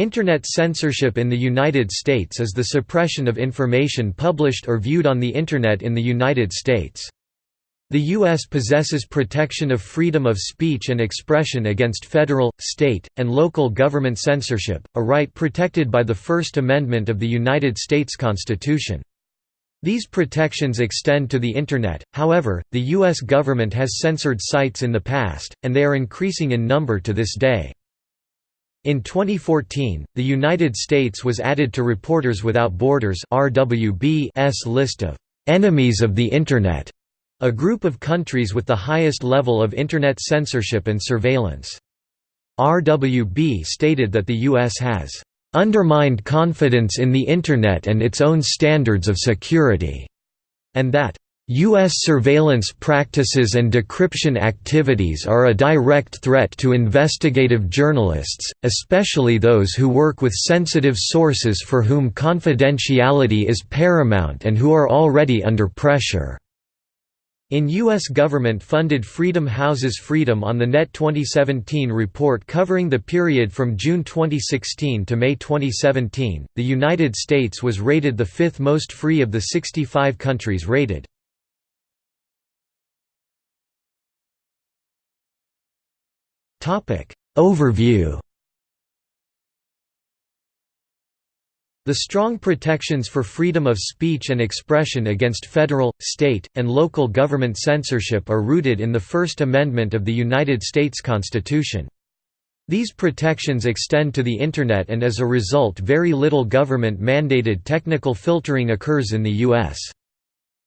Internet censorship in the United States is the suppression of information published or viewed on the Internet in the United States. The U.S. possesses protection of freedom of speech and expression against federal, state, and local government censorship, a right protected by the First Amendment of the United States Constitution. These protections extend to the Internet, however, the U.S. government has censored sites in the past, and they are increasing in number to this day. In 2014, the United States was added to Reporters Without Borders list of «enemies of the Internet», a group of countries with the highest level of Internet censorship and surveillance. RWB stated that the U.S. has «undermined confidence in the Internet and its own standards of security», and that U.S. surveillance practices and decryption activities are a direct threat to investigative journalists, especially those who work with sensitive sources for whom confidentiality is paramount and who are already under pressure. In U.S. government-funded Freedom Houses Freedom on the Net 2017 report covering the period from June 2016 to May 2017, the United States was rated the fifth most free of the 65 countries rated. Topic Overview The strong protections for freedom of speech and expression against federal, state, and local government censorship are rooted in the First Amendment of the United States Constitution. These protections extend to the Internet and as a result very little government-mandated technical filtering occurs in the U.S.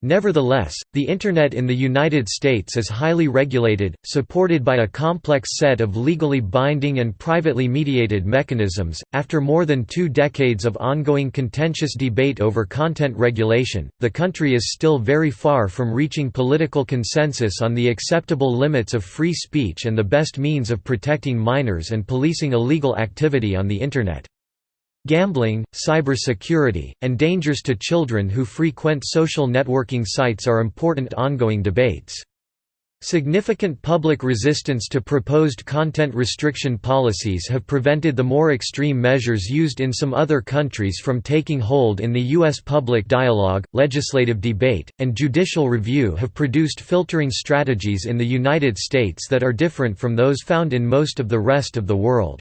Nevertheless, the Internet in the United States is highly regulated, supported by a complex set of legally binding and privately mediated mechanisms. After more than two decades of ongoing contentious debate over content regulation, the country is still very far from reaching political consensus on the acceptable limits of free speech and the best means of protecting minors and policing illegal activity on the Internet. Gambling, cybersecurity, and dangers to children who frequent social networking sites are important ongoing debates. Significant public resistance to proposed content restriction policies have prevented the more extreme measures used in some other countries from taking hold in the U.S. Public dialogue, legislative debate, and judicial review have produced filtering strategies in the United States that are different from those found in most of the rest of the world.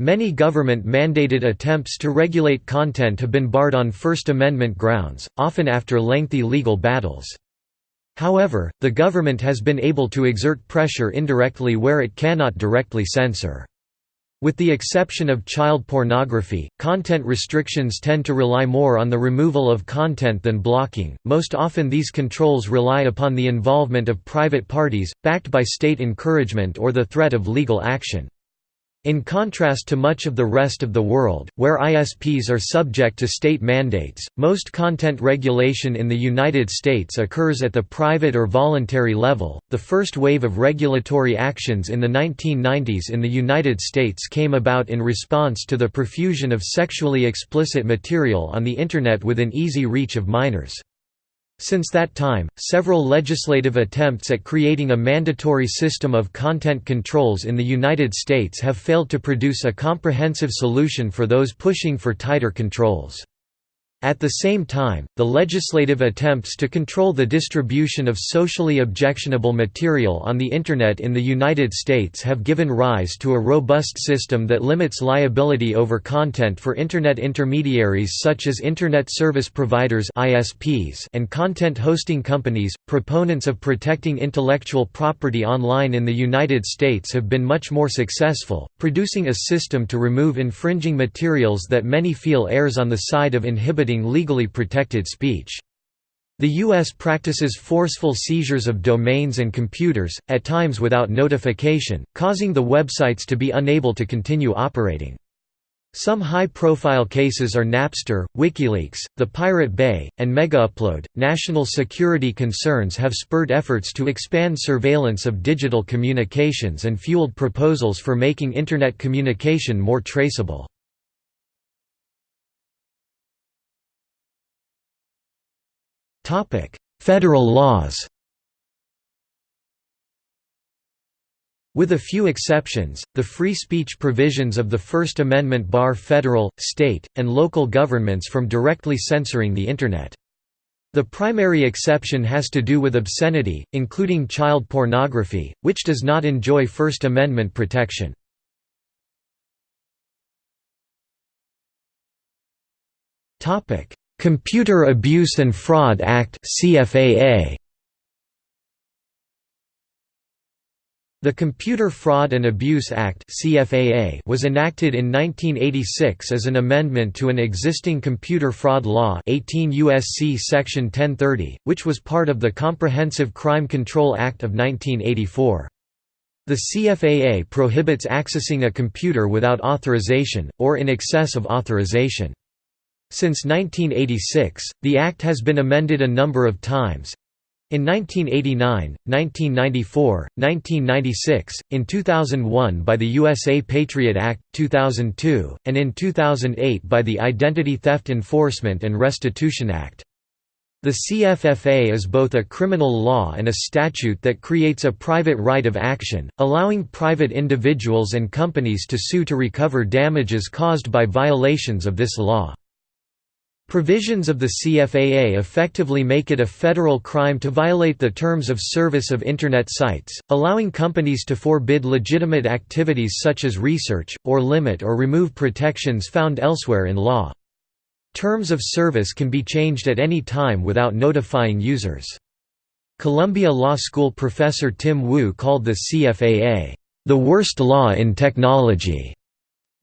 Many government-mandated attempts to regulate content have been barred on First Amendment grounds, often after lengthy legal battles. However, the government has been able to exert pressure indirectly where it cannot directly censor. With the exception of child pornography, content restrictions tend to rely more on the removal of content than blocking. Most often, these controls rely upon the involvement of private parties, backed by state encouragement or the threat of legal action. In contrast to much of the rest of the world, where ISPs are subject to state mandates, most content regulation in the United States occurs at the private or voluntary level. The first wave of regulatory actions in the 1990s in the United States came about in response to the profusion of sexually explicit material on the Internet within easy reach of minors. Since that time, several legislative attempts at creating a mandatory system of content controls in the United States have failed to produce a comprehensive solution for those pushing for tighter controls. At the same time, the legislative attempts to control the distribution of socially objectionable material on the Internet in the United States have given rise to a robust system that limits liability over content for Internet intermediaries such as Internet Service Providers and content hosting companies. Proponents of protecting intellectual property online in the United States have been much more successful, producing a system to remove infringing materials that many feel errs on the side of inhibiting legally protected speech. The U.S. practices forceful seizures of domains and computers, at times without notification, causing the websites to be unable to continue operating. Some high-profile cases are Napster, WikiLeaks, the Pirate Bay, and MegaUpload. National security concerns have spurred efforts to expand surveillance of digital communications and fueled proposals for making Internet communication more traceable. Federal laws With a few exceptions, the free speech provisions of the First Amendment bar federal, state, and local governments from directly censoring the Internet. The primary exception has to do with obscenity, including child pornography, which does not enjoy First Amendment protection. Computer Abuse and Fraud Act CFAA The Computer Fraud and Abuse Act (CFAA) was enacted in 1986 as an amendment to an existing computer fraud law, 18 USC section 1030, which was part of the Comprehensive Crime Control Act of 1984. The CFAA prohibits accessing a computer without authorization or in excess of authorization. Since 1986, the Act has been amended a number of times, in 1989, 1994, 1996, in 2001 by the USA Patriot Act, 2002, and in 2008 by the Identity Theft Enforcement and Restitution Act. The CFFA is both a criminal law and a statute that creates a private right of action, allowing private individuals and companies to sue to recover damages caused by violations of this law. Provisions of the CFAA effectively make it a federal crime to violate the terms of service of Internet sites, allowing companies to forbid legitimate activities such as research, or limit or remove protections found elsewhere in law. Terms of service can be changed at any time without notifying users. Columbia Law School professor Tim Wu called the CFAA, "...the worst law in technology."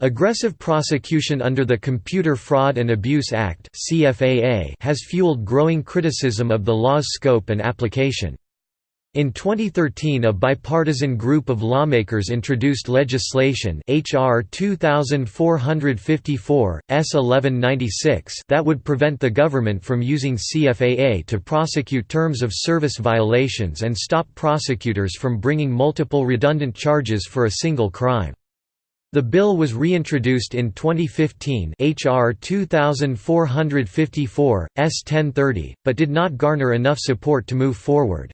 Aggressive prosecution under the Computer Fraud and Abuse Act has fueled growing criticism of the law's scope and application. In 2013 a bipartisan group of lawmakers introduced legislation HR 2454, S 1196 that would prevent the government from using CFAA to prosecute terms of service violations and stop prosecutors from bringing multiple redundant charges for a single crime. The bill was reintroduced in 2015 HR 2454, S 1030, but did not garner enough support to move forward.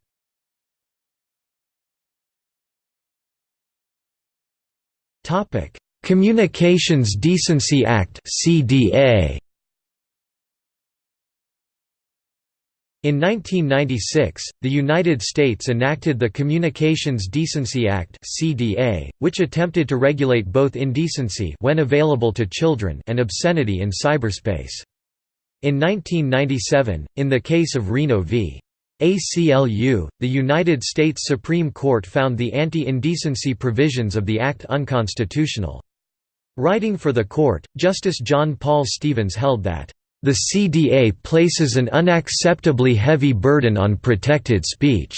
Communications Decency Act CDA In 1996, the United States enacted the Communications Decency Act (CDA), which attempted to regulate both indecency when available to children and obscenity in cyberspace. In 1997, in the case of Reno v. ACLU, the United States Supreme Court found the anti-indecency provisions of the Act unconstitutional. Writing for the court, Justice John Paul Stevens held that the CDA places an unacceptably heavy burden on protected speech.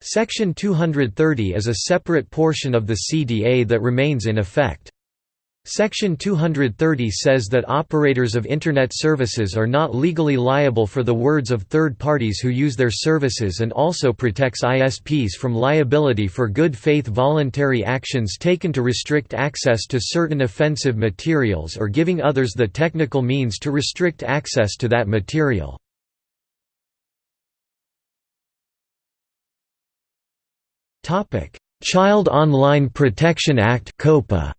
Section 230 is a separate portion of the CDA that remains in effect. Section 230 says that operators of Internet services are not legally liable for the words of third parties who use their services and also protects ISPs from liability for good faith voluntary actions taken to restrict access to certain offensive materials or giving others the technical means to restrict access to that material. Child Online Protection Act COPA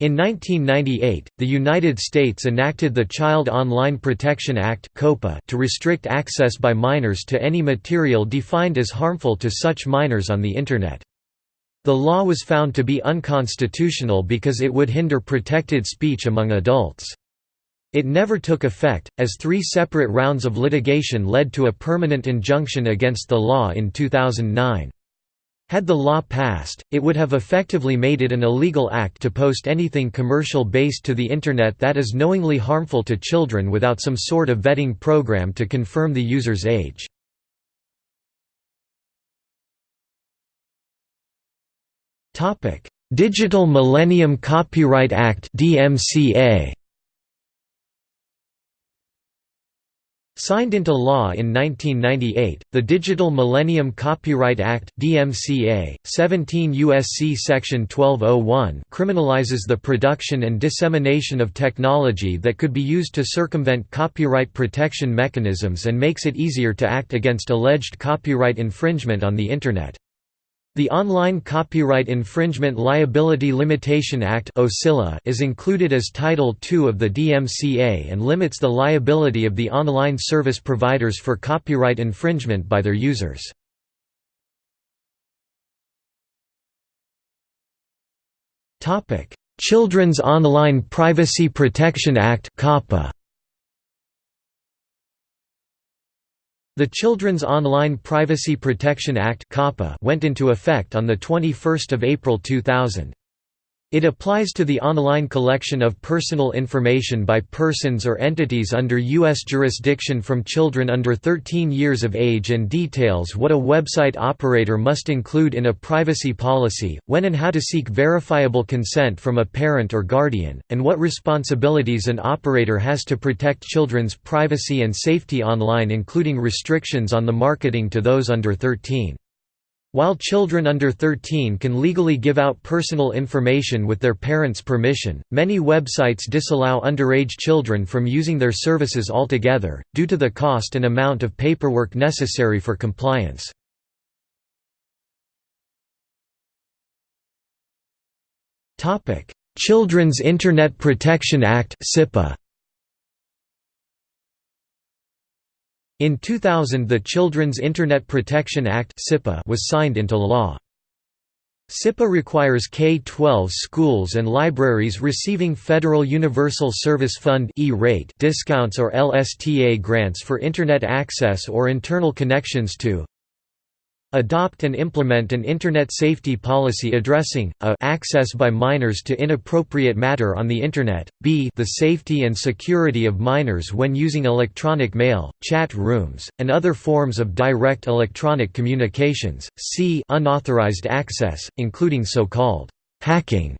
In 1998, the United States enacted the Child Online Protection Act to restrict access by minors to any material defined as harmful to such minors on the Internet. The law was found to be unconstitutional because it would hinder protected speech among adults. It never took effect, as three separate rounds of litigation led to a permanent injunction against the law in 2009. Had the law passed, it would have effectively made it an illegal act to post anything commercial based to the Internet that is knowingly harmful to children without some sort of vetting program to confirm the user's age. Digital Millennium Copyright Act DMCA Signed into law in 1998, the Digital Millennium Copyright Act (DMCA) 17 USC section 1201 criminalizes the production and dissemination of technology that could be used to circumvent copyright protection mechanisms and makes it easier to act against alleged copyright infringement on the internet. The Online Copyright Infringement Liability Limitation Act is included as Title II of the DMCA and limits the liability of the online service providers for copyright infringement by their users. Children's Online Privacy Protection Act COPPA The Children's Online Privacy Protection Act went into effect on 21 April 2000. It applies to the online collection of personal information by persons or entities under U.S. jurisdiction from children under 13 years of age and details what a website operator must include in a privacy policy, when and how to seek verifiable consent from a parent or guardian, and what responsibilities an operator has to protect children's privacy and safety online including restrictions on the marketing to those under 13. While children under 13 can legally give out personal information with their parents' permission, many websites disallow underage children from using their services altogether, due to the cost and amount of paperwork necessary for compliance. Children's Internet Protection Act In 2000 the Children's Internet Protection Act was signed into law. CIPA requires K-12 schools and libraries receiving Federal Universal Service Fund discounts or LSTA grants for Internet access or internal connections to Adopt and implement an Internet safety policy addressing a access by minors to inappropriate matter on the Internet, b the safety and security of minors when using electronic mail, chat rooms, and other forms of direct electronic communications, c unauthorized access, including so-called hacking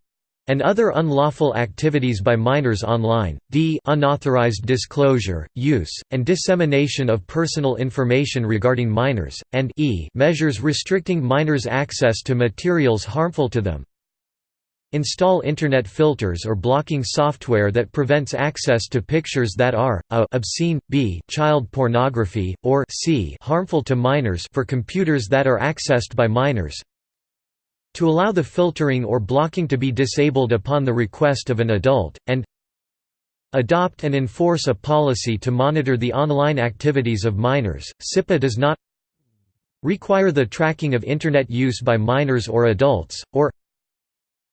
and other unlawful activities by minors online, d unauthorized disclosure, use, and dissemination of personal information regarding minors, and e measures restricting minors' access to materials harmful to them. Install Internet filters or blocking software that prevents access to pictures that are, a obscene, b child pornography, or c harmful to minors for computers that are accessed by minors, to allow the filtering or blocking to be disabled upon the request of an adult, and adopt and enforce a policy to monitor the online activities of minors. CIPA does not require the tracking of Internet use by minors or adults, or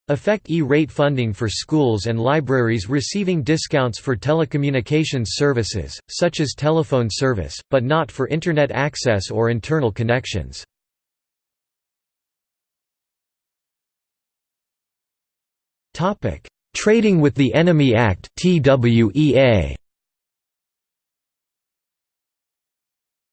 affect E-rate funding for schools and libraries receiving discounts for telecommunications services, such as telephone service, but not for Internet access or internal connections. Topic: Trading with the Enemy Act (TWEA).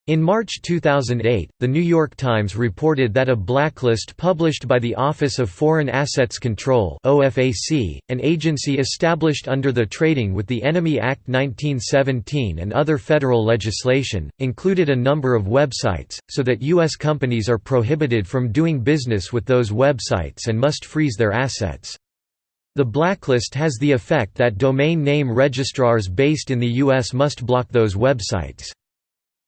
In March 2008, The New York Times reported that a blacklist published by the Office of Foreign Assets Control (OFAC), an agency established under the Trading with the Enemy Act 1917 and other federal legislation, included a number of websites, so that U.S. companies are prohibited from doing business with those websites and must freeze their assets. The blacklist has the effect that domain name registrars based in the U.S. must block those websites.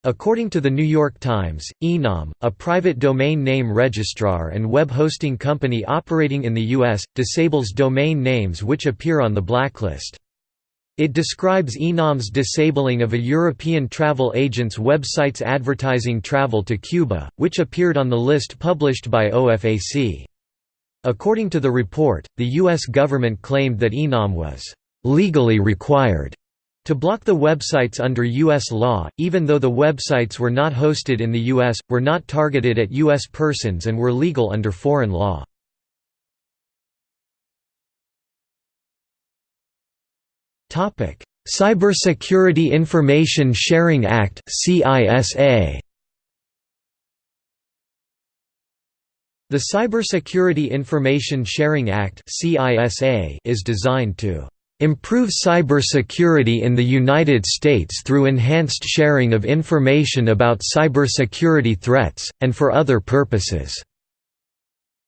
According to The New York Times, Enom, a private domain name registrar and web hosting company operating in the U.S., disables domain names which appear on the blacklist. It describes Enom's disabling of a European travel agent's website's advertising travel to Cuba, which appeared on the list published by OFAC. According to the report, the U.S. government claimed that Enom was «legally required» to block the websites under U.S. law, even though the websites were not hosted in the U.S., were not targeted at U.S. persons and were legal under foreign law. Cybersecurity Information Sharing Act CISA The Cybersecurity Information Sharing Act is designed to Improve cybersecurity in the United States through enhanced sharing of information about cybersecurity threats, and for other purposes."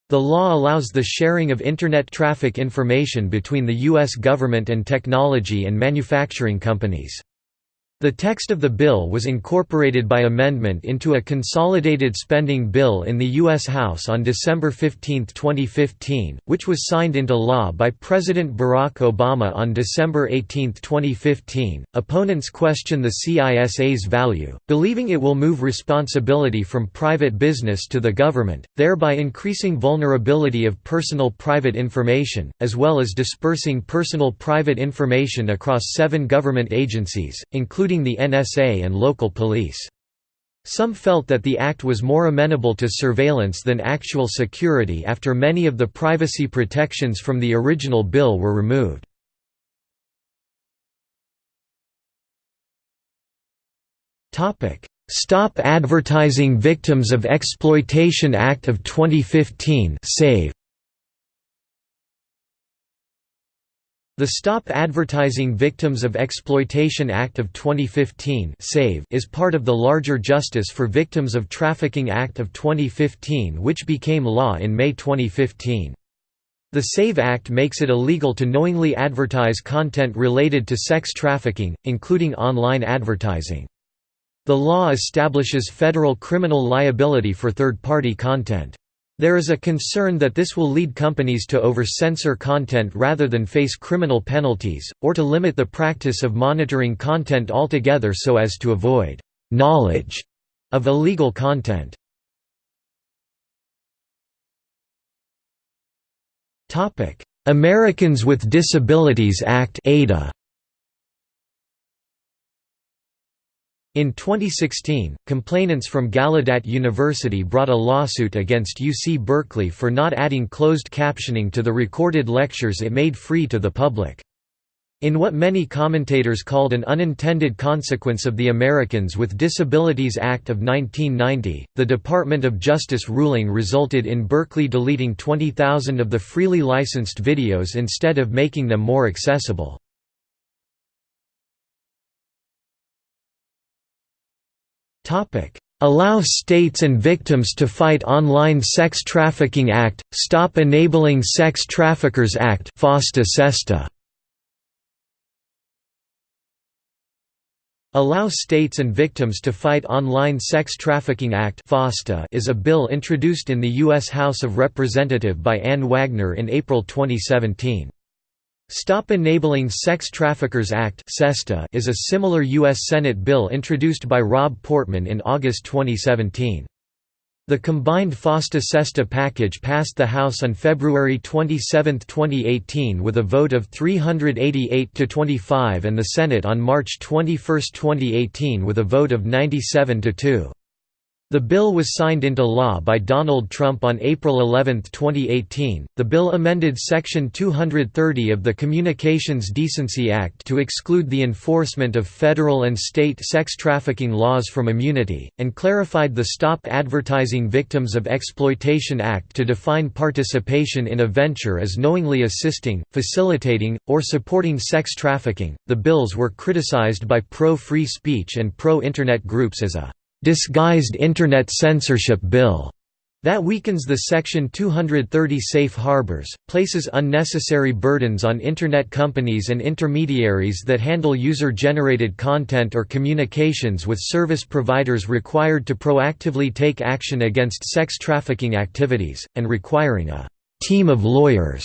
The law allows the sharing of Internet traffic information between the U.S. government and technology and manufacturing companies. The text of the bill was incorporated by amendment into a consolidated spending bill in the U.S. House on December 15, 2015, which was signed into law by President Barack Obama on December 18, 2015. Opponents question the CISA's value, believing it will move responsibility from private business to the government, thereby increasing vulnerability of personal private information, as well as dispersing personal private information across seven government agencies, including including the NSA and local police. Some felt that the act was more amenable to surveillance than actual security after many of the privacy protections from the original bill were removed. Stop Advertising Victims of Exploitation Act of 2015 SAVE The Stop Advertising Victims of Exploitation Act of 2015 is part of the larger Justice for Victims of Trafficking Act of 2015 which became law in May 2015. The SAVE Act makes it illegal to knowingly advertise content related to sex trafficking, including online advertising. The law establishes federal criminal liability for third-party content. There is a concern that this will lead companies to over-censor content rather than face criminal penalties, or to limit the practice of monitoring content altogether so as to avoid «knowledge» of illegal content. Americans with Disabilities Act ADA In 2016, complainants from Gallaudet University brought a lawsuit against UC Berkeley for not adding closed captioning to the recorded lectures it made free to the public. In what many commentators called an unintended consequence of the Americans with Disabilities Act of 1990, the Department of Justice ruling resulted in Berkeley deleting 20,000 of the freely licensed videos instead of making them more accessible. Allow states and victims to fight Online Sex Trafficking Act, Stop Enabling Sex Traffickers Act FOSTA SESTA. Allow States and Victims to Fight Online Sex Trafficking Act FOSTA is a bill introduced in the U.S. House of Representatives by Ann Wagner in April 2017. Stop Enabling Sex Traffickers Act is a similar U.S. Senate bill introduced by Rob Portman in August 2017. The combined FOSTA-SESTA package passed the House on February 27, 2018 with a vote of 388 to 25 and the Senate on March 21, 2018 with a vote of 97 to 2. The bill was signed into law by Donald Trump on April 11, 2018. The bill amended Section 230 of the Communications Decency Act to exclude the enforcement of federal and state sex trafficking laws from immunity, and clarified the Stop Advertising Victims of Exploitation Act to define participation in a venture as knowingly assisting, facilitating, or supporting sex trafficking. The bills were criticized by pro free speech and pro internet groups as a disguised Internet censorship bill that weakens the Section 230 safe harbors, places unnecessary burdens on Internet companies and intermediaries that handle user-generated content or communications with service providers required to proactively take action against sex trafficking activities, and requiring a «team of lawyers»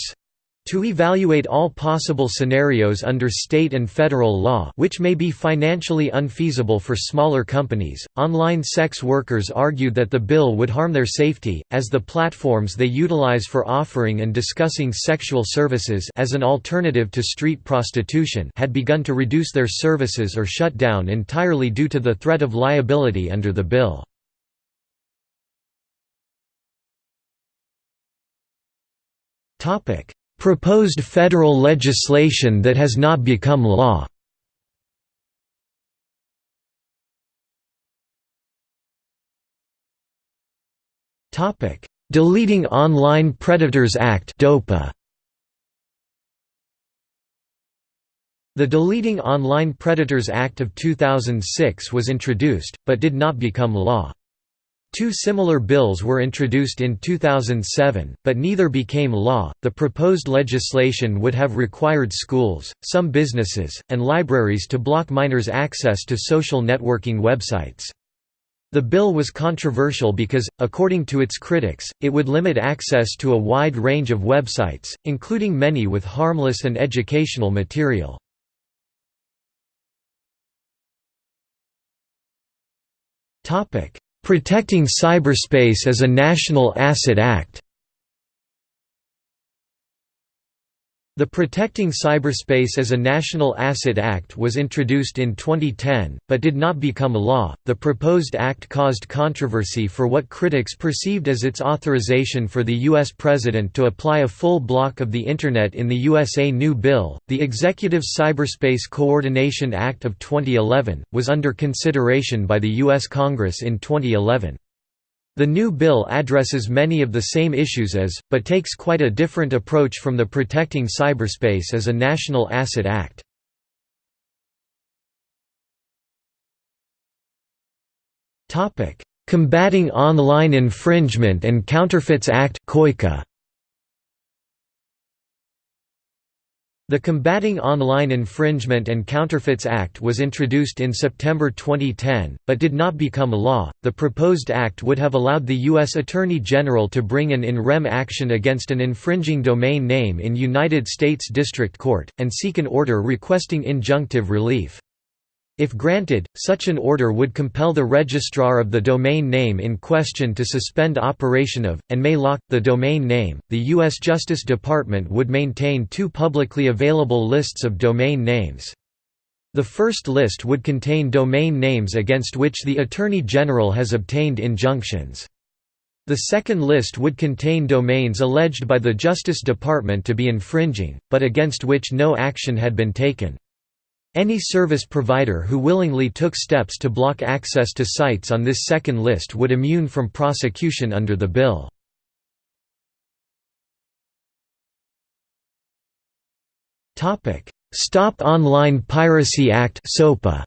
To evaluate all possible scenarios under state and federal law which may be financially unfeasible for smaller companies, online sex workers argued that the bill would harm their safety, as the platforms they utilize for offering and discussing sexual services as an alternative to street prostitution had begun to reduce their services or shut down entirely due to the threat of liability under the bill. Topic Proposed federal legislation that has not become law Deleting Online Predators Act DOPA The Deleting Online Predators Act of 2006 was introduced, but did not become law. Two similar bills were introduced in 2007, but neither became law. The proposed legislation would have required schools, some businesses, and libraries to block minors' access to social networking websites. The bill was controversial because, according to its critics, it would limit access to a wide range of websites, including many with harmless and educational material. Protecting Cyberspace as a National Asset Act The Protecting Cyberspace as a National Asset Act was introduced in 2010, but did not become a law. The proposed act caused controversy for what critics perceived as its authorization for the U.S. President to apply a full block of the Internet in the USA new bill. The Executive Cyberspace Coordination Act of 2011 was under consideration by the U.S. Congress in 2011. The new bill addresses many of the same issues as, but takes quite a different approach from the Protecting Cyberspace as a National Asset Act. Combating Online Infringement and Counterfeits Act COICA. The Combating Online Infringement and Counterfeits Act was introduced in September 2010, but did not become law. The proposed act would have allowed the U.S. Attorney General to bring an in rem action against an infringing domain name in United States District Court, and seek an order requesting injunctive relief. If granted, such an order would compel the registrar of the domain name in question to suspend operation of, and may lock, the domain name. The U.S. Justice Department would maintain two publicly available lists of domain names. The first list would contain domain names against which the Attorney General has obtained injunctions. The second list would contain domains alleged by the Justice Department to be infringing, but against which no action had been taken. Any service provider who willingly took steps to block access to sites on this second list would immune from prosecution under the bill. Stop Online Piracy Act SOPA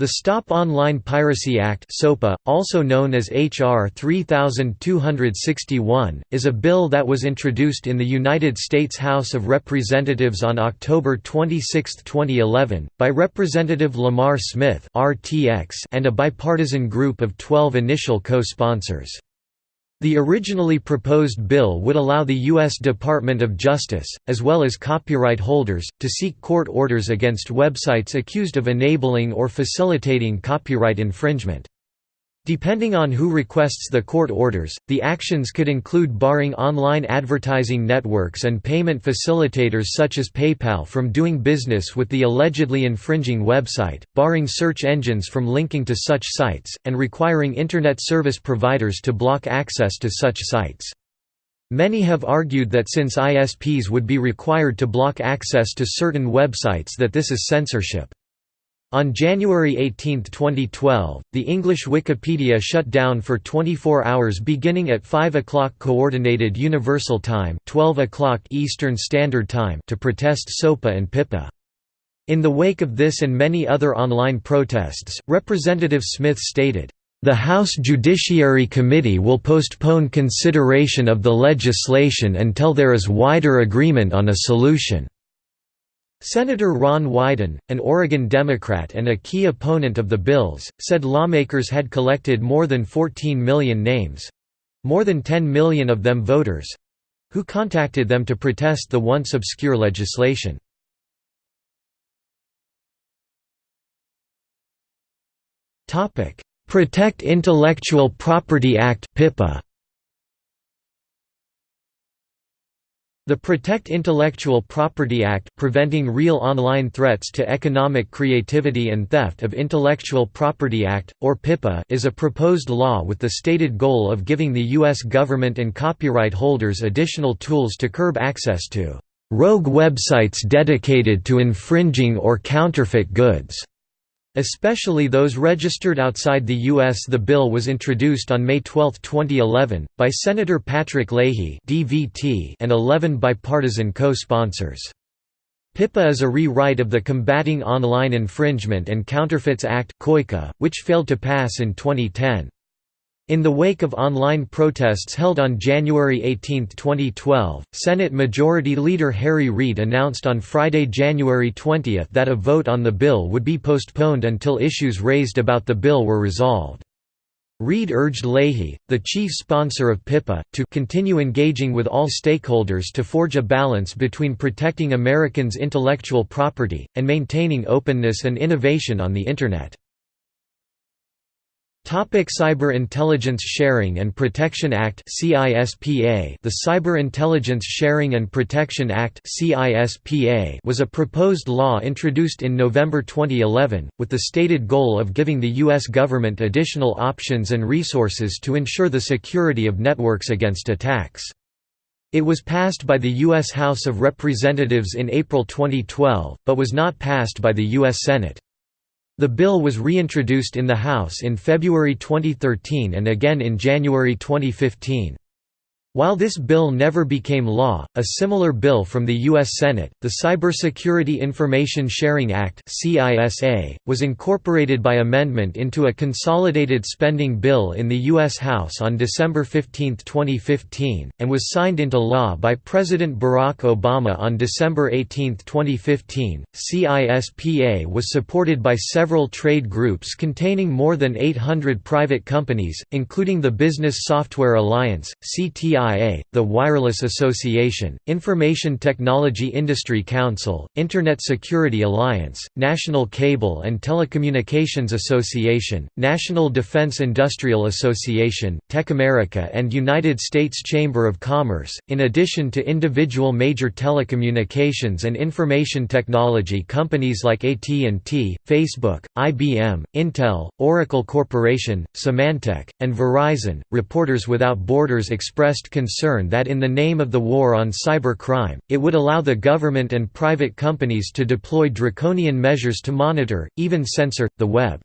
The Stop Online Piracy Act SOPA, also known as H.R. 3261, is a bill that was introduced in the United States House of Representatives on October 26, 2011, by Representative Lamar Smith and a bipartisan group of 12 initial co-sponsors. The originally proposed bill would allow the U.S. Department of Justice, as well as copyright holders, to seek court orders against websites accused of enabling or facilitating copyright infringement. Depending on who requests the court orders, the actions could include barring online advertising networks and payment facilitators such as PayPal from doing business with the allegedly infringing website, barring search engines from linking to such sites, and requiring Internet service providers to block access to such sites. Many have argued that since ISPs would be required to block access to certain websites that this is censorship. On January 18, 2012, the English Wikipedia shut down for 24 hours beginning at 5 o'clock Coordinated Universal Time 12 o'clock Eastern Standard Time to protest SOPA and PIPA. In the wake of this and many other online protests, Representative Smith stated, "...the House Judiciary Committee will postpone consideration of the legislation until there is wider agreement on a solution." Senator Ron Wyden, an Oregon Democrat and a key opponent of the bills, said lawmakers had collected more than 14 million names—more than 10 million of them voters—who contacted them to protest the once obscure legislation. Protect Intellectual Property Act PIPA The Protect Intellectual Property Act Preventing Real Online Threats to Economic Creativity and Theft of Intellectual Property Act, or PIPA is a proposed law with the stated goal of giving the U.S. government and copyright holders additional tools to curb access to "...rogue websites dedicated to infringing or counterfeit goods." Especially those registered outside the U.S. The bill was introduced on May 12, 2011, by Senator Patrick Leahy and 11 bipartisan co-sponsors. PIPA is a rewrite of the Combating Online Infringement and Counterfeits Act which failed to pass in 2010. In the wake of online protests held on January 18, 2012, Senate Majority Leader Harry Reid announced on Friday, January 20 that a vote on the bill would be postponed until issues raised about the bill were resolved. Reid urged Leahy, the chief sponsor of PIPA, to continue engaging with all stakeholders to forge a balance between protecting Americans' intellectual property, and maintaining openness and innovation on the Internet. Topic Cyber Intelligence Sharing and Protection Act The Cyber Intelligence Sharing and Protection Act was a proposed law introduced in November 2011 with the stated goal of giving the US government additional options and resources to ensure the security of networks against attacks. It was passed by the US House of Representatives in April 2012 but was not passed by the US Senate. The bill was reintroduced in the House in February 2013 and again in January 2015. While this bill never became law, a similar bill from the U.S. Senate, the Cybersecurity Information Sharing Act was incorporated by amendment into a consolidated spending bill in the U.S. House on December 15, 2015, and was signed into law by President Barack Obama on December 18, 2015. CISPA was supported by several trade groups containing more than 800 private companies, including the Business Software Alliance, CTI the Wireless Association, Information Technology Industry Council, Internet Security Alliance, National Cable and Telecommunications Association, National Defense Industrial Association, TechAmerica and United States Chamber of Commerce, in addition to individual major telecommunications and information technology companies like AT&T, Facebook, IBM, Intel, Oracle Corporation, Symantec, and Verizon. Reporters Without Borders expressed concern that in the name of the war on cybercrime, it would allow the government and private companies to deploy draconian measures to monitor, even censor, the web.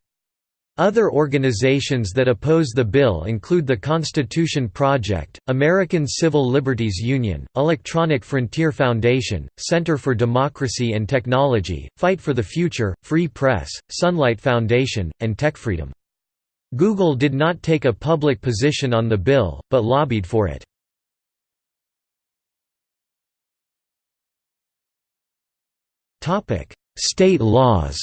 Other organizations that oppose the bill include the Constitution Project, American Civil Liberties Union, Electronic Frontier Foundation, Center for Democracy and Technology, Fight for the Future, Free Press, Sunlight Foundation, and TechFreedom. Google did not take a public position on the bill, but lobbied for it. Topic: State laws.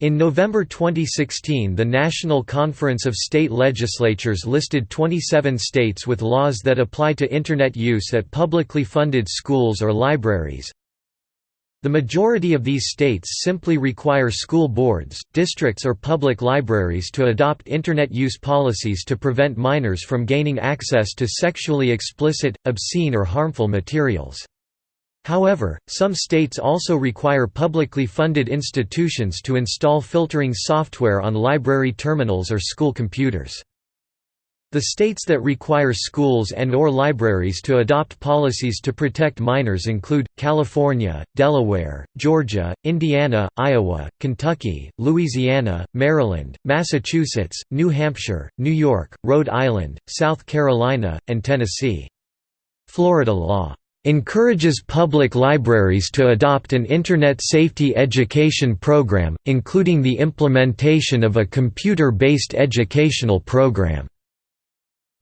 In November 2016 the National Conference of State Legislatures listed 27 states with laws that apply to Internet use at publicly funded schools or libraries. The majority of these states simply require school boards, districts or public libraries to adopt Internet use policies to prevent minors from gaining access to sexually explicit, obscene or harmful materials. However, some states also require publicly funded institutions to install filtering software on library terminals or school computers. The states that require schools and or libraries to adopt policies to protect minors include, California, Delaware, Georgia, Indiana, Iowa, Kentucky, Louisiana, Maryland, Massachusetts, New Hampshire, New York, Rhode Island, South Carolina, and Tennessee. Florida law encourages public libraries to adopt an Internet safety education program, including the implementation of a computer-based educational program.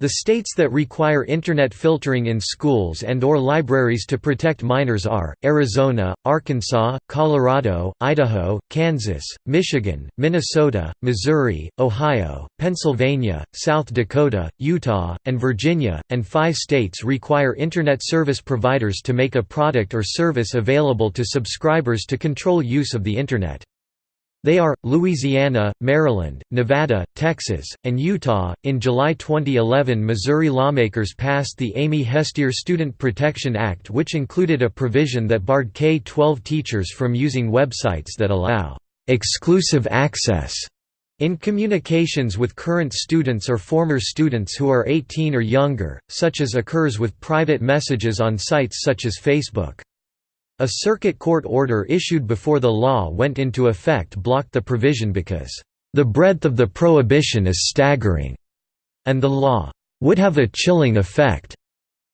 The states that require Internet filtering in schools and or libraries to protect minors are, Arizona, Arkansas, Colorado, Idaho, Kansas, Michigan, Minnesota, Missouri, Ohio, Pennsylvania, South Dakota, Utah, and Virginia, and five states require Internet service providers to make a product or service available to subscribers to control use of the Internet. They are Louisiana, Maryland, Nevada, Texas, and Utah. In July 2011, Missouri lawmakers passed the Amy Hestir Student Protection Act, which included a provision that barred K 12 teachers from using websites that allow exclusive access in communications with current students or former students who are 18 or younger, such as occurs with private messages on sites such as Facebook. A circuit court order issued before the law went into effect blocked the provision because, "...the breadth of the prohibition is staggering," and the law, "...would have a chilling effect,"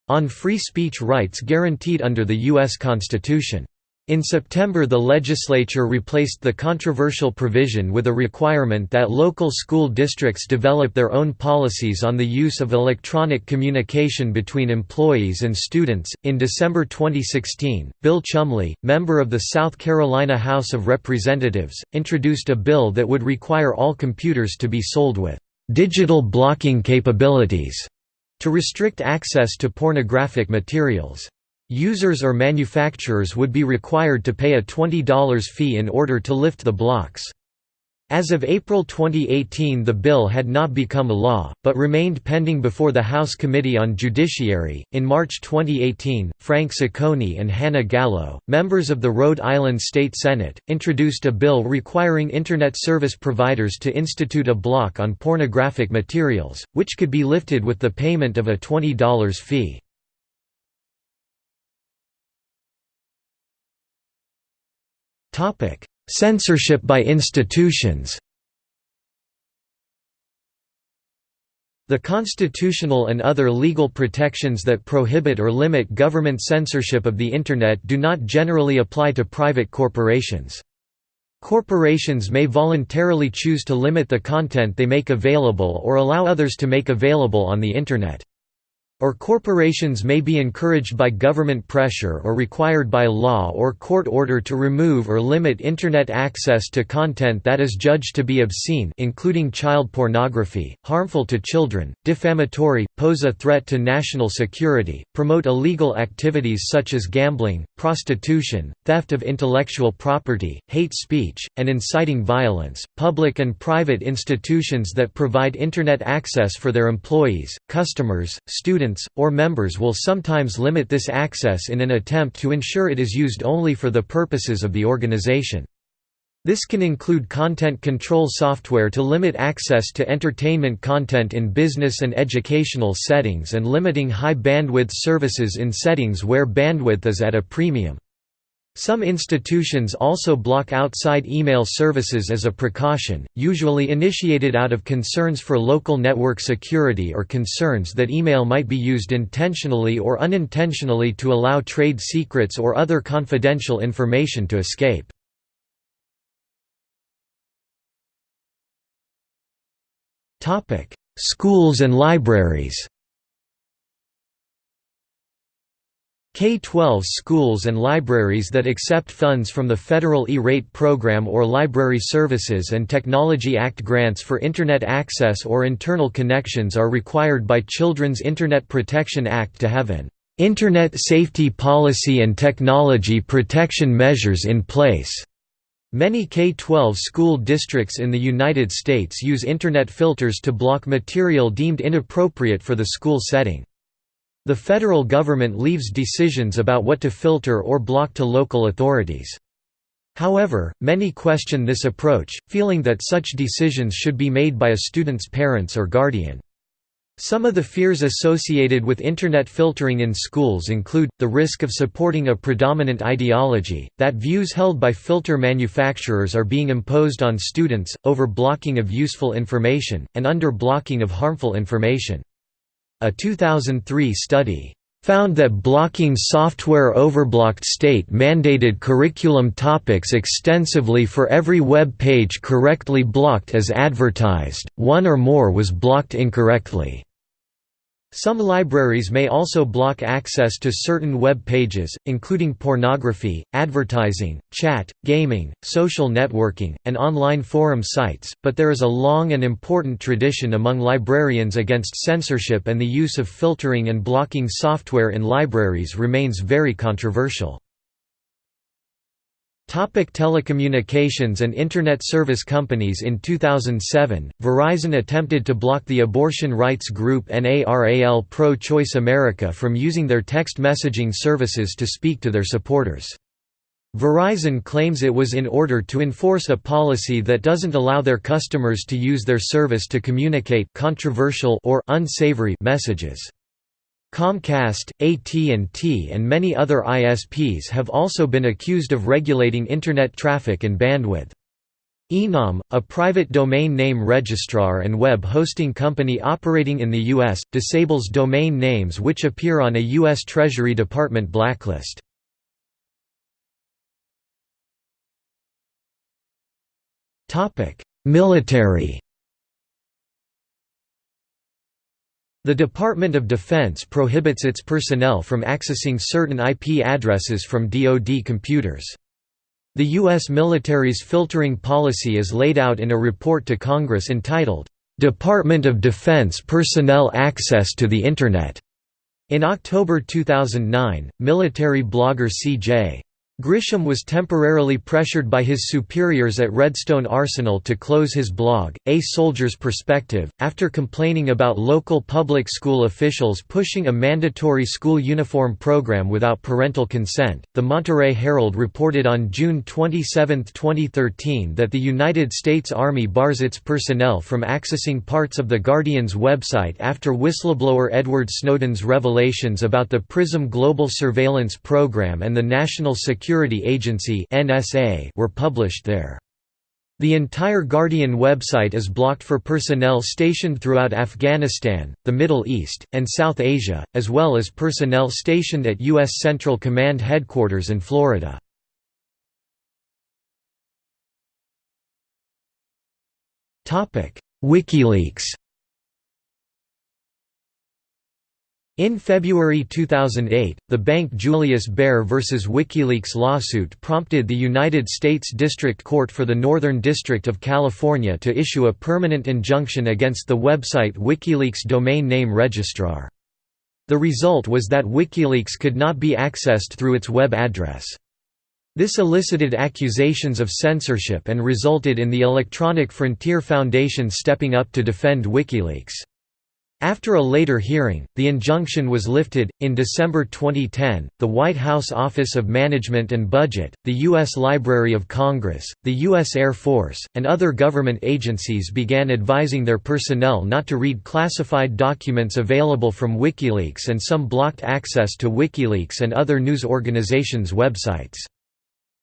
on free speech rights guaranteed under the U.S. Constitution. In September the legislature replaced the controversial provision with a requirement that local school districts develop their own policies on the use of electronic communication between employees and students. In December 2016, Bill Chumley, member of the South Carolina House of Representatives, introduced a bill that would require all computers to be sold with digital blocking capabilities to restrict access to pornographic materials. Users or manufacturers would be required to pay a $20 fee in order to lift the blocks. As of April 2018 the bill had not become a law, but remained pending before the House Committee on Judiciary. In March 2018, Frank Ciccone and Hanna Gallo, members of the Rhode Island State Senate, introduced a bill requiring Internet service providers to institute a block on pornographic materials, which could be lifted with the payment of a $20 fee. Censorship by institutions The constitutional and other legal protections that prohibit or limit government censorship of the Internet do not generally apply to private corporations. Corporations may voluntarily choose to limit the content they make available or allow others to make available on the Internet or corporations may be encouraged by government pressure or required by law or court order to remove or limit Internet access to content that is judged to be obscene including child pornography, harmful to children, defamatory, pose a threat to national security, promote illegal activities such as gambling, prostitution, theft of intellectual property, hate speech, and inciting violence. Public and private institutions that provide Internet access for their employees, customers, students, or members will sometimes limit this access in an attempt to ensure it is used only for the purposes of the organization. This can include content control software to limit access to entertainment content in business and educational settings and limiting high bandwidth services in settings where bandwidth is at a premium. Some institutions also block outside email services as a precaution, usually initiated out of concerns for local network security or concerns that email might be used intentionally or unintentionally to allow trade secrets or other confidential information to escape. Schools and libraries K-12 schools and libraries that accept funds from the Federal E-Rate Program or Library Services and Technology Act grants for Internet access or internal connections are required by Children's Internet Protection Act to have an "...Internet safety policy and technology protection measures in place." Many K-12 school districts in the United States use Internet filters to block material deemed inappropriate for the school setting. The federal government leaves decisions about what to filter or block to local authorities. However, many question this approach, feeling that such decisions should be made by a student's parents or guardian. Some of the fears associated with Internet filtering in schools include, the risk of supporting a predominant ideology, that views held by filter manufacturers are being imposed on students, over blocking of useful information, and under blocking of harmful information. A 2003 study found that blocking software overblocked state-mandated curriculum topics extensively for every web page correctly blocked as advertised, one or more was blocked incorrectly. Some libraries may also block access to certain web pages, including pornography, advertising, chat, gaming, social networking, and online forum sites, but there is a long and important tradition among librarians against censorship and the use of filtering and blocking software in libraries remains very controversial. Topic telecommunications and Internet service companies In 2007, Verizon attempted to block the abortion rights group NARAL Pro-Choice America from using their text messaging services to speak to their supporters. Verizon claims it was in order to enforce a policy that doesn't allow their customers to use their service to communicate controversial or unsavory messages. Comcast, AT&T and many other ISPs have also been accused of regulating Internet traffic and bandwidth. Enom, a private domain name registrar and web hosting company operating in the U.S., disables domain names which appear on a U.S. Treasury Department blacklist. Military The Department of Defense prohibits its personnel from accessing certain IP addresses from DoD computers. The U.S. military's filtering policy is laid out in a report to Congress entitled, "'Department of Defense Personnel Access to the Internet' In October 2009, military blogger C.J. Grisham was temporarily pressured by his superiors at Redstone Arsenal to close his blog, A Soldier's Perspective, after complaining about local public school officials pushing a mandatory school uniform program without parental consent. The Monterey Herald reported on June 27, 2013 that the United States Army bars its personnel from accessing parts of The Guardian's website after whistleblower Edward Snowden's revelations about the PRISM global surveillance program and the National Security Security Agency were published there. The entire Guardian website is blocked for personnel stationed throughout Afghanistan, the Middle East, and South Asia, as well as personnel stationed at U.S. Central Command Headquarters in Florida. WikiLeaks In February 2008, the bank Julius Baer vs. WikiLeaks lawsuit prompted the United States District Court for the Northern District of California to issue a permanent injunction against the website WikiLeaks domain name registrar. The result was that WikiLeaks could not be accessed through its web address. This elicited accusations of censorship and resulted in the Electronic Frontier Foundation stepping up to defend WikiLeaks. After a later hearing, the injunction was lifted. In December 2010, the White House Office of Management and Budget, the U.S. Library of Congress, the U.S. Air Force, and other government agencies began advising their personnel not to read classified documents available from WikiLeaks and some blocked access to WikiLeaks and other news organizations' websites.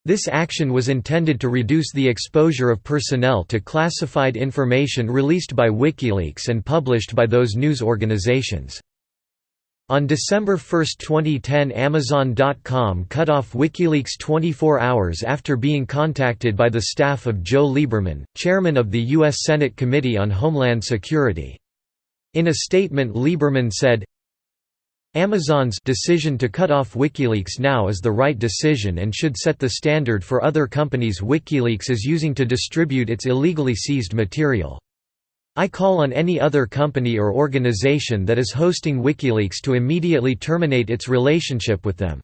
This action was intended to reduce the exposure of personnel to classified information released by WikiLeaks and published by those news organizations. On December 1, 2010 Amazon.com cut off WikiLeaks 24 hours after being contacted by the staff of Joe Lieberman, chairman of the U.S. Senate Committee on Homeland Security. In a statement Lieberman said, Amazon's decision to cut off WikiLeaks now is the right decision and should set the standard for other companies WikiLeaks is using to distribute its illegally seized material. I call on any other company or organization that is hosting WikiLeaks to immediately terminate its relationship with them.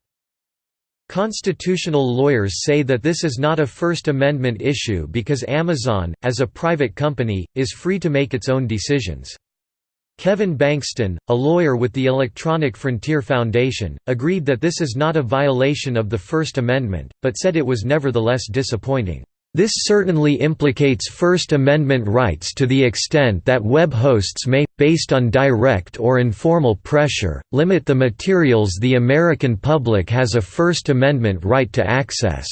Constitutional lawyers say that this is not a First Amendment issue because Amazon, as a private company, is free to make its own decisions. Kevin Bankston, a lawyer with the Electronic Frontier Foundation, agreed that this is not a violation of the First Amendment, but said it was nevertheless disappointing. This certainly implicates First Amendment rights to the extent that web hosts may, based on direct or informal pressure, limit the materials the American public has a First Amendment right to access.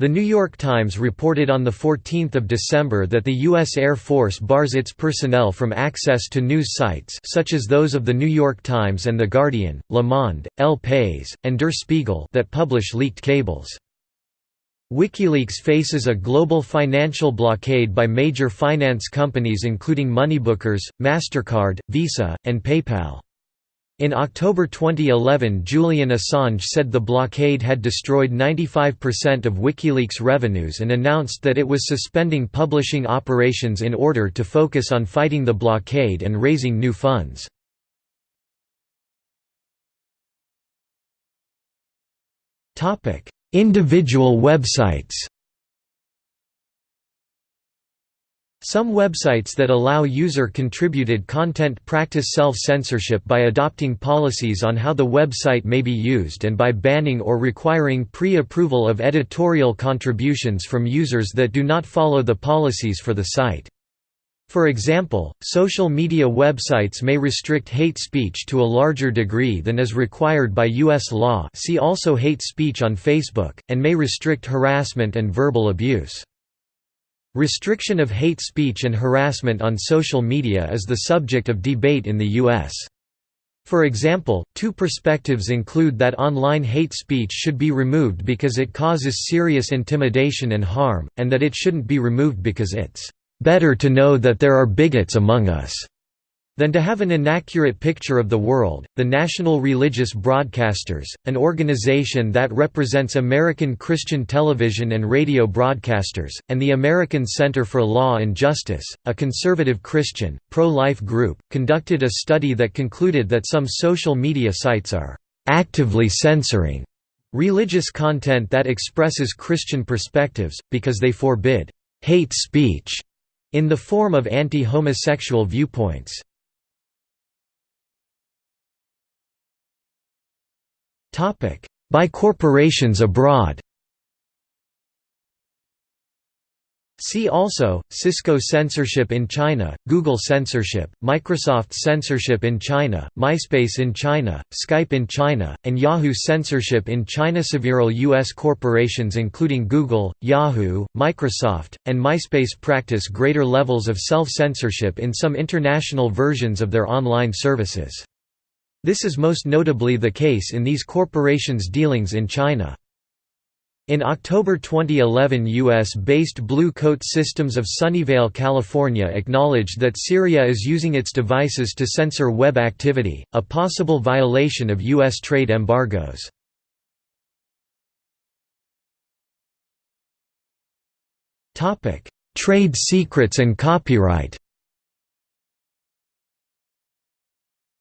The New York Times reported on 14 December that the U.S. Air Force bars its personnel from access to news sites such as those of The New York Times and The Guardian, Le Monde, El País, and Der Spiegel that publish leaked cables. WikiLeaks faces a global financial blockade by major finance companies including Moneybookers, MasterCard, Visa, and PayPal. In October 2011 Julian Assange said the blockade had destroyed 95% of WikiLeaks revenues and announced that it was suspending publishing operations in order to focus on fighting the blockade and raising new funds. Individual websites Some websites that allow user-contributed content practice self-censorship by adopting policies on how the website may be used and by banning or requiring pre-approval of editorial contributions from users that do not follow the policies for the site. For example, social media websites may restrict hate speech to a larger degree than is required by U.S. law see also hate speech on Facebook, and may restrict harassment and verbal abuse. Restriction of hate speech and harassment on social media is the subject of debate in the U.S. For example, two perspectives include that online hate speech should be removed because it causes serious intimidation and harm, and that it shouldn't be removed because it's "...better to know that there are bigots among us." Than to have an inaccurate picture of the world. The National Religious Broadcasters, an organization that represents American Christian television and radio broadcasters, and the American Center for Law and Justice, a conservative Christian, pro life group, conducted a study that concluded that some social media sites are actively censoring religious content that expresses Christian perspectives, because they forbid hate speech in the form of anti-homosexual viewpoints. By corporations abroad See also, Cisco censorship in China, Google censorship, Microsoft censorship in China, MySpace in China, Skype in China, and Yahoo censorship in China. Several U.S. corporations including Google, Yahoo, Microsoft, and MySpace practice greater levels of self-censorship in some international versions of their online services. This is most notably the case in these corporations' dealings in China. In October 2011 U.S.-based Blue Coat Systems of Sunnyvale, California acknowledged that Syria is using its devices to censor web activity, a possible violation of U.S. trade embargoes. Trade secrets and copyright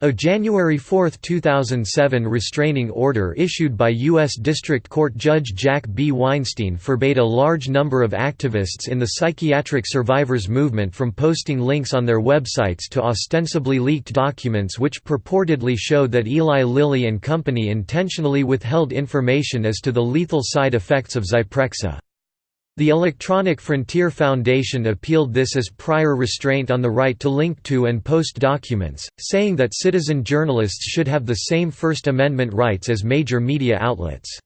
A January 4, 2007 restraining order issued by U.S. District Court Judge Jack B. Weinstein forbade a large number of activists in the psychiatric survivors movement from posting links on their websites to ostensibly leaked documents which purportedly showed that Eli Lilly and Company intentionally withheld information as to the lethal side effects of Zyprexa. The Electronic Frontier Foundation appealed this as prior restraint on the right to link to and post documents, saying that citizen journalists should have the same First Amendment rights as major media outlets.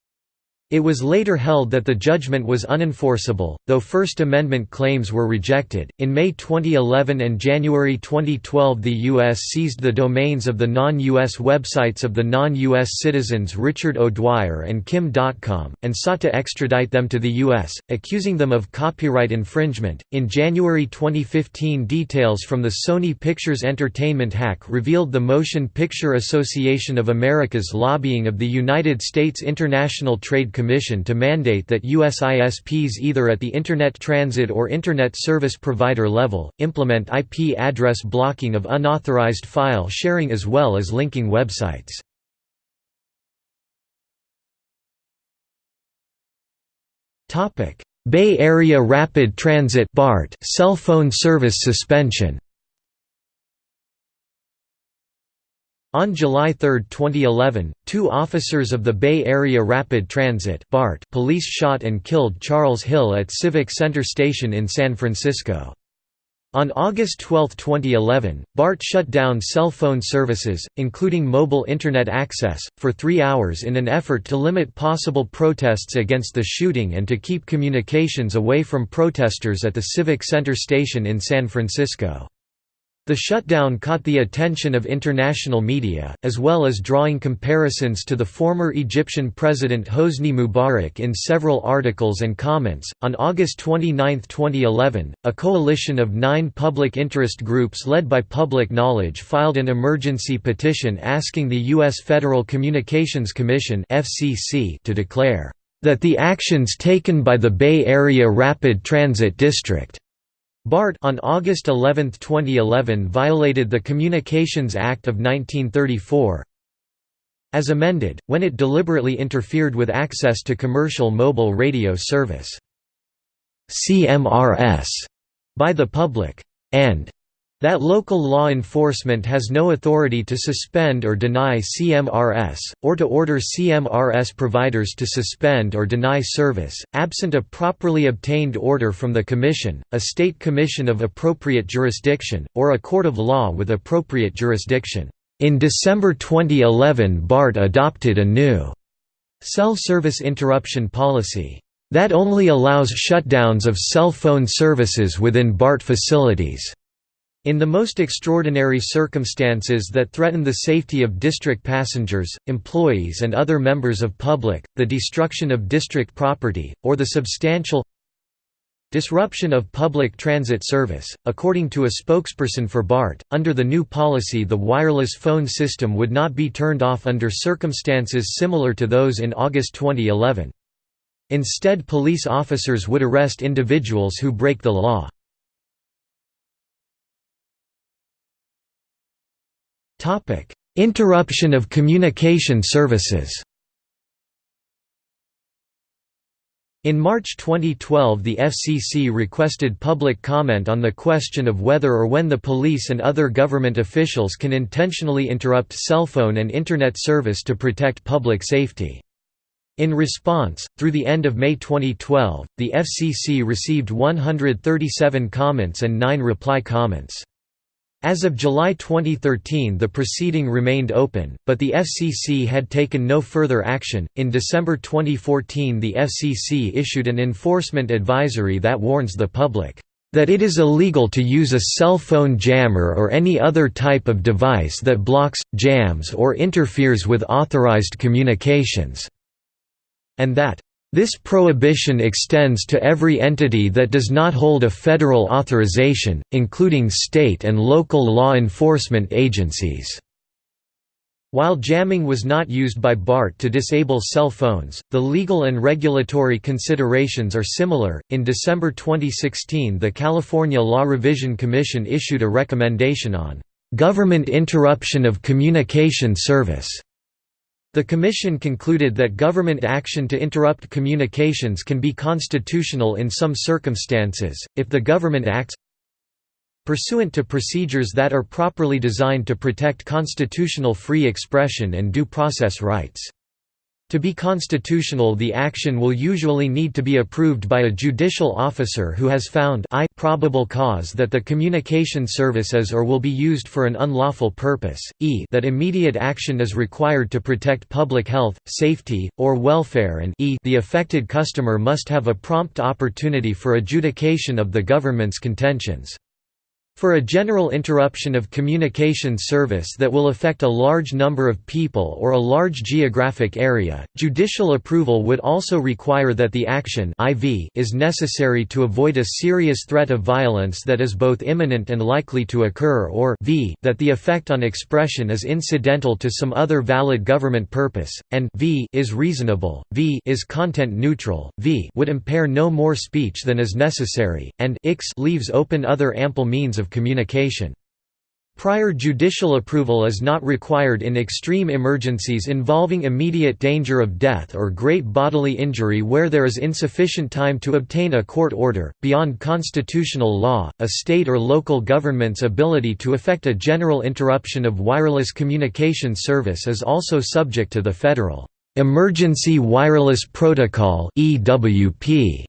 It was later held that the judgment was unenforceable, though First Amendment claims were rejected. In May 2011 and January 2012, the U.S. seized the domains of the non U.S. websites of the non U.S. citizens Richard O'Dwyer and Kim Dotcom, and sought to extradite them to the U.S., accusing them of copyright infringement. In January 2015, details from the Sony Pictures Entertainment hack revealed the Motion Picture Association of America's lobbying of the United States International Trade Commission to mandate that US ISPs either at the Internet Transit or Internet Service Provider level, implement IP address blocking of unauthorized file sharing as well as linking websites. Bay Area Rapid Transit cell phone service suspension On July 3, 2011, two officers of the Bay Area Rapid Transit BART police shot and killed Charles Hill at Civic Center Station in San Francisco. On August 12, 2011, BART shut down cell phone services, including mobile Internet access, for three hours in an effort to limit possible protests against the shooting and to keep communications away from protesters at the Civic Center station in San Francisco. The shutdown caught the attention of international media, as well as drawing comparisons to the former Egyptian president Hosni Mubarak in several articles and comments. On August 29, 2011, a coalition of nine public interest groups led by Public Knowledge filed an emergency petition asking the U.S. Federal Communications Commission to declare that the actions taken by the Bay Area Rapid Transit District BART on August 11, 2011 violated the Communications Act of 1934 as amended, when it deliberately interfered with access to commercial mobile radio service. CMRS by the public, and That local law enforcement has no authority to suspend or deny CMRS, or to order CMRS providers to suspend or deny service, absent a properly obtained order from the Commission, a state commission of appropriate jurisdiction, or a court of law with appropriate jurisdiction. In December 2011 BART adopted a new cell service interruption policy that only allows shutdowns of cell phone services within BART facilities. In the most extraordinary circumstances that threaten the safety of district passengers, employees and other members of public, the destruction of district property, or the substantial disruption of public transit service, according to a spokesperson for BART, under the new policy the wireless phone system would not be turned off under circumstances similar to those in August 2011. Instead police officers would arrest individuals who break the law. Topic: Interruption of communication services. In March 2012 the FCC requested public comment on the question of whether or when the police and other government officials can intentionally interrupt cell phone and Internet service to protect public safety. In response, through the end of May 2012, the FCC received 137 comments and 9 reply comments. As of July 2013, the proceeding remained open, but the FCC had taken no further action. In December 2014, the FCC issued an enforcement advisory that warns the public that it is illegal to use a cell phone jammer or any other type of device that blocks, jams, or interferes with authorized communications, and that this prohibition extends to every entity that does not hold a federal authorization, including state and local law enforcement agencies. While jamming was not used by BART to disable cell phones, the legal and regulatory considerations are similar. In December 2016, the California Law Revision Commission issued a recommendation on government interruption of communication service the Commission concluded that government action to interrupt communications can be constitutional in some circumstances, if the government acts pursuant to procedures that are properly designed to protect constitutional free expression and due process rights. To be constitutional the action will usually need to be approved by a judicial officer who has found I probable cause that the communication service is or will be used for an unlawful purpose, e that immediate action is required to protect public health, safety, or welfare and e the affected customer must have a prompt opportunity for adjudication of the government's contentions. For a general interruption of communication service that will affect a large number of people or a large geographic area, judicial approval would also require that the action IV is necessary to avoid a serious threat of violence that is both imminent and likely to occur or v that the effect on expression is incidental to some other valid government purpose, and v is reasonable, v is content neutral, v would impair no more speech than is necessary, and leaves open other ample means of communication. Prior judicial approval is not required in extreme emergencies involving immediate danger of death or great bodily injury where there is insufficient time to obtain a court order. Beyond constitutional law, a state or local government's ability to effect a general interruption of wireless communication service is also subject to the Federal Emergency Wireless Protocol (EWP)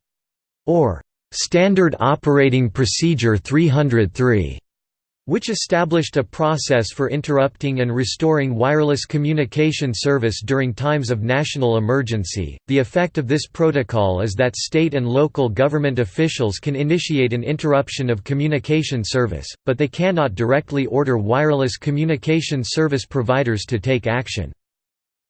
or Standard Operating Procedure 303 which established a process for interrupting and restoring wireless communication service during times of national emergency. The effect of this protocol is that state and local government officials can initiate an interruption of communication service, but they cannot directly order wireless communication service providers to take action.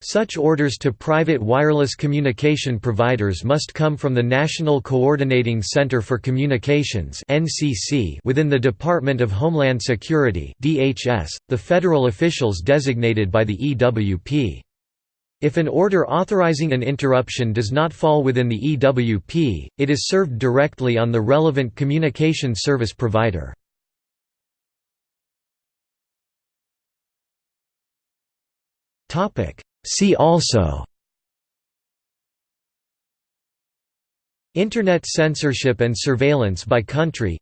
Such orders to private wireless communication providers must come from the National Coordinating Center for Communications within the Department of Homeland Security the federal officials designated by the EWP. If an order authorizing an interruption does not fall within the EWP, it is served directly on the relevant communication service provider. Topic See also Internet censorship and surveillance by country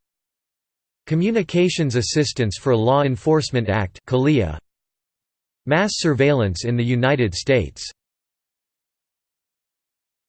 Communications Assistance for Law Enforcement Act Mass surveillance in the United States